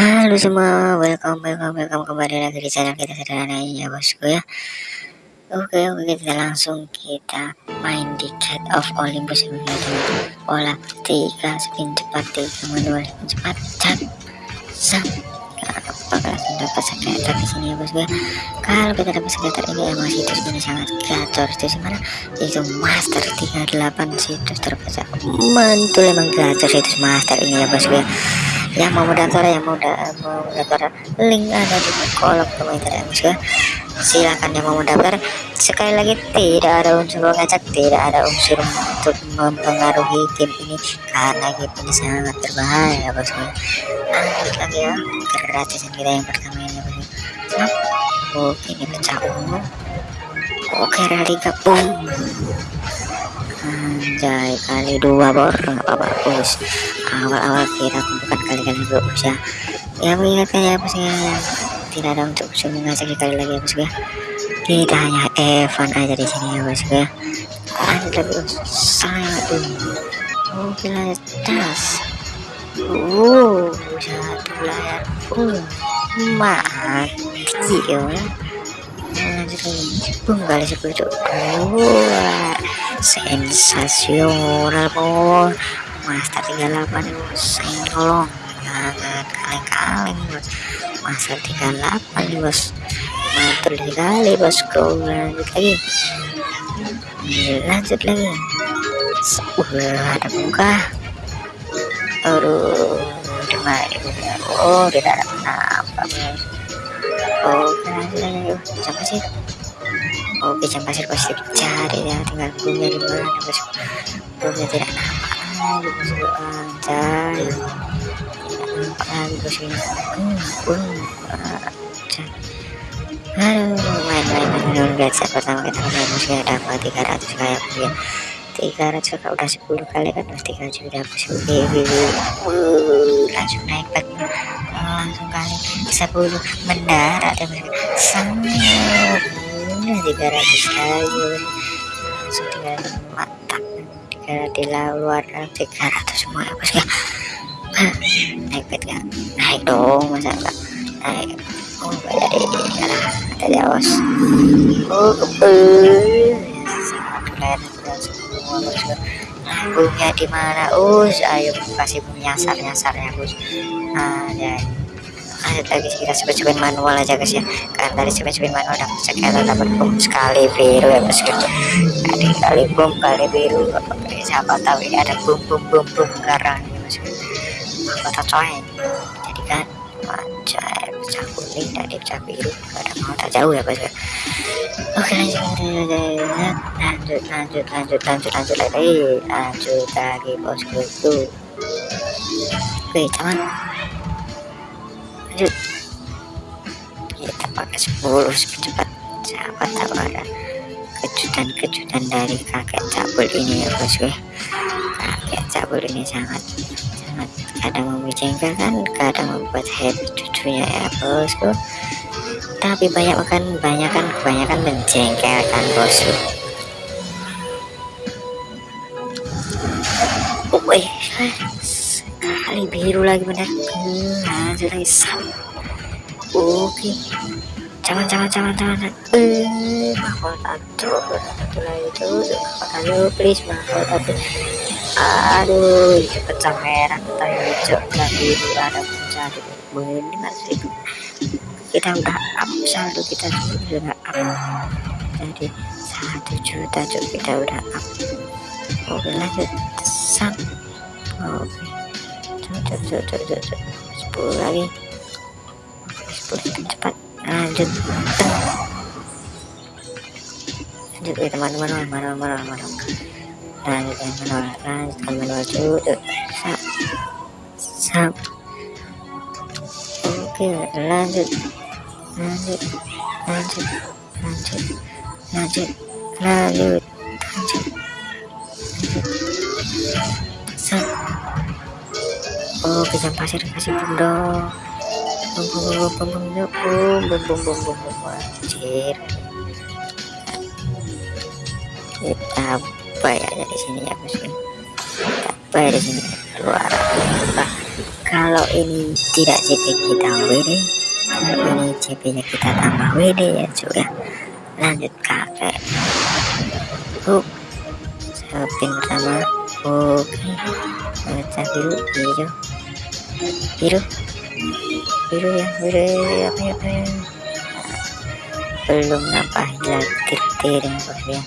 Halo semua, welcome, welcome, welcome kembali lagi di channel kita sederhana ya bosku ya. Oke, oke kita langsung kita main di Cat of Olympus ya Pola tiga spin cepat tiga manual spin cepat cat sam apakah langsung dapat sekretar di sini ya bosku ya. Kalau kita dapat sekretar ini emang situs ini sangat gacor situs mana itu master 38 situs terbaca mantul emang gacor situs master ini ya bosku ya yang mau mendaftar yang mau, da mau mendaftar link ada di kolom komentar ya. Bosku silahkan yang mau mendaftar. Sekali lagi tidak ada unsur mengajak tidak ada unsur untuk mempengaruhi game ini karena game ini sangat berbahaya bosku lanjut lagi ya gratisan kita yang pertama ini bosku oke ini pecah. Umum oke rally gabung anjay kali dua bor. Nggak apa-apa. Bagus awal-awal kira bukan kali-kali bagus ya. Ya mengingatkan ya bosnya tidak ada untuk usul mengajak sekali lagi ya bosku ya. Tidak hanya Evan aja di sini ya bosku ya. Ada bos. Tuh mobil tas uh satu layar uh mati ya lagi bung kali sepuluh luar sensasional bos master 38 bos tolong jangan kaleng-kaleng bos master 38 bos mantul sekali bosku lanjut lagi lanjut lagi uh ada buka aduh oh tidak ada apa bos oke oh, macam pasir oh macam pasir pasti dicari ya tinggal punya di mana bosku punya tidak nampak lagi cari anjay tidak nampak lagi bosku Halo, main-main menurun pertama kita main musuh ada apa 300 kayak dia 300 kakak udah 10 kali kan mas 300 udah 10 langsung naik back langsung kali 10 mendarat ya sangat udah 300 lagi langsung tinggal mantap tinggal di luar 300 semua ya bos ya naik bed gak naik dong masa enggak naik oh jadi kalah ada jawas oh kebel sangat keren semua bos bungnya di mana us ayo kasih bung nyasar nyasarnya bos nah ya lanjut lagi kita cepet-cepet manual aja guys ya. Kan dari cepet-cepet manual dapat sekitar dapat bom sekali biru ya bos gitu. Ada kali bom kali biru siapa tahu ini ada bom bom bom bom garang ya bos kota coy. Jadi kan macam pecah kuning dan pecah biru ada mau tak jauh ya bos oke lanjut lanjut lanjut lanjut lanjut lanjut lagi lanjut lagi bosku tuh oke cuman kita pakai 10 cepat siapa tahu ada kejutan-kejutan dari kakek cabul ini ya bosku kakek cabul ini sangat sangat kadang membicarakan kadang membuat happy cucunya ya bosku tapi banyak kan banyak kan kebanyakan menjengkelkan bosku oh, wih kali biru lagi bener lanjut lagi sam. Oke. Jangan jangan jangan jangan. Eh mahkota tato satu lagi tuh mahkota please mahkota tato aduh itu pecah merah pecah hijau dan biru ada pecah lima ribu kita udah up saldo kita sudah up. Jadi satu juta cuk kita udah up. Oke lanjut. Sam oke cocok cocok cocok sepuluh lagi. Sepuluh cepat. Lanjut. Lanjut ya teman-teman manual manual manual lanjut ya manual. Lanjutkan manual cocok sap. Sap. Oke lanjut. Lanjut. Lanjut. Lanjut. Lanjut. Lanjut. Lanjut oh kejam pasir kasih bom bom bom bom bom bom bom bom bom bom anjir kita bayar di sini ya bos kita bayar di sini luar bah kalau ini tidak CP kita WD kalau ini CP nya kita tambah WD ya ya lanjut kakek hook spin pertama oke baca biru hijau biru. Biru ya biru apa ya apa ya. Belum nampak hilang tir yang ya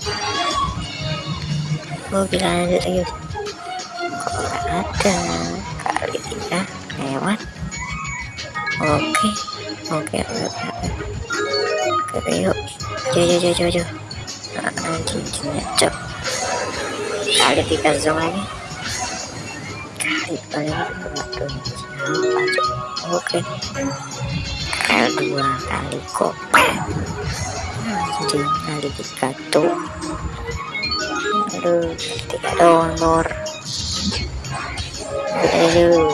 oke lanjut ayo. Kok ada kali tiga lewat. Oke oke oke oke. Yuk. Jauh jauh jauh jauh nah, cincinnya cok kali tiga zong lagi kali kali waduh oke. Kali dua kali kopek anjing kali tiga tuh. Aduh tiga donor aduh.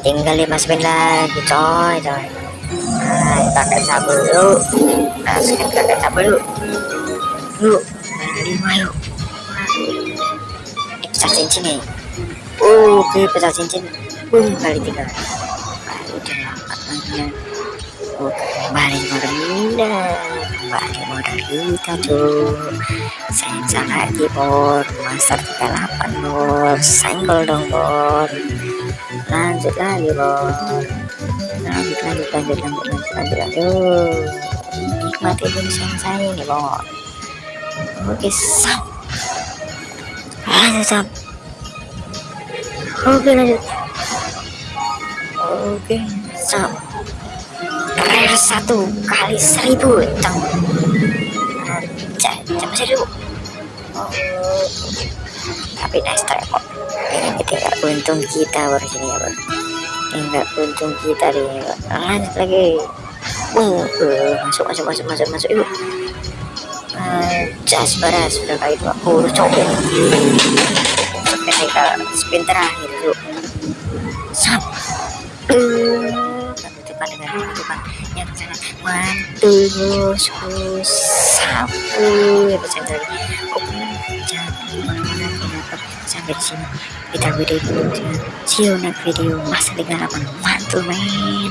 Tinggal lima spin lagi coy coy. Nah pakai sabu dulu. Masukin pakai sabu dulu yuk lima yuk ini pecah cincin nih oke pecah cincin. Uh kali tiga. Kali delapan lagi oke kembali modal kembali modal kita tuh sensor lagi bor. Master 38 bor. Senggol dong bor. Lanjut lagi bor. Lanjut lanjut lanjut lanjut lanjut lanjut nikmati tulisan saya ini bor oke sam lanjut sam oke lanjut oke sam rare satu kali seribu cang. Coba seribu. Oh, tapi nice try kok ini tinggal untung kita baru sini ya bro tinggal untung kita deh lanjut lagi. Uh, uh, masuk masuk masuk masuk masuk uh, jas baras sudah kali 20 copet sampai ke spin terakhir yuk uh, penutupan dengan penutupan yang sangat mantul bosku sapu ya bisa dari oke jangan ke mana-mana kenapa sampai di sini. Kita video see you next video. Masa 38 mantul men